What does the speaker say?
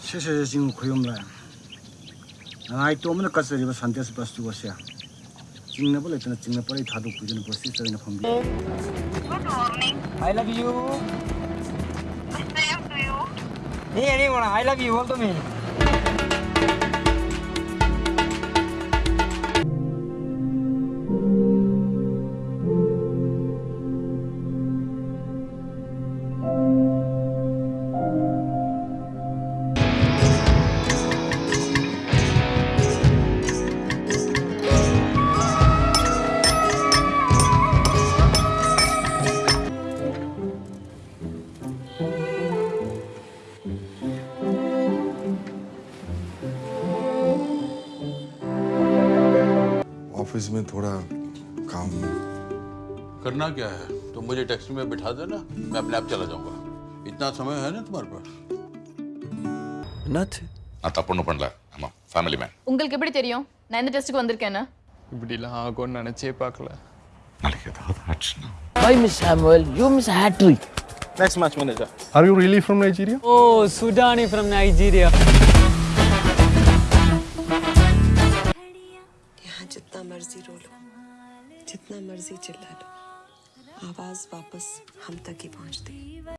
세세 지금 고용라. 아이 또 없는 것을 이거 산대서 벌써 두고 있어요. 찍는 벌에 있잖아 찍는 벌에 다도 구준이 벌써 있잖아 범비. I love you. I love you. 네, 아니 뭐라 I love you, 원더미. Office में थोड़ा काम करना क्या है तुम मुझे टैक्सी में बिठा देना मैं अपने आप चला जाऊंगा इतना समय है ना तुम्हारे पास என்னாச்சு நான் தப்பு ஒன்றும் பண்ணல ஆமாம் ஃபேமிலி மேன் உங்களுக்கு எப்படி தெரியும் நான் எந்த டெஸ்ட்டுக்கு வந்திருக்கேன்னு இப்படிலாம் ஆகும்னு நினச்சே பார்க்கல நாளைக்கு ஏதாவது ஆச்சுன்னா Hi, Miss Samuel. You miss Hattrick. Next match manager. Are you really from Nigeria? Oh, Sudani from Nigeria. जितना मर्ज़ी रो लो जितना मर्ज़ी चिल्ला लो। आवाज़ वापस हम तक ही पहुँचती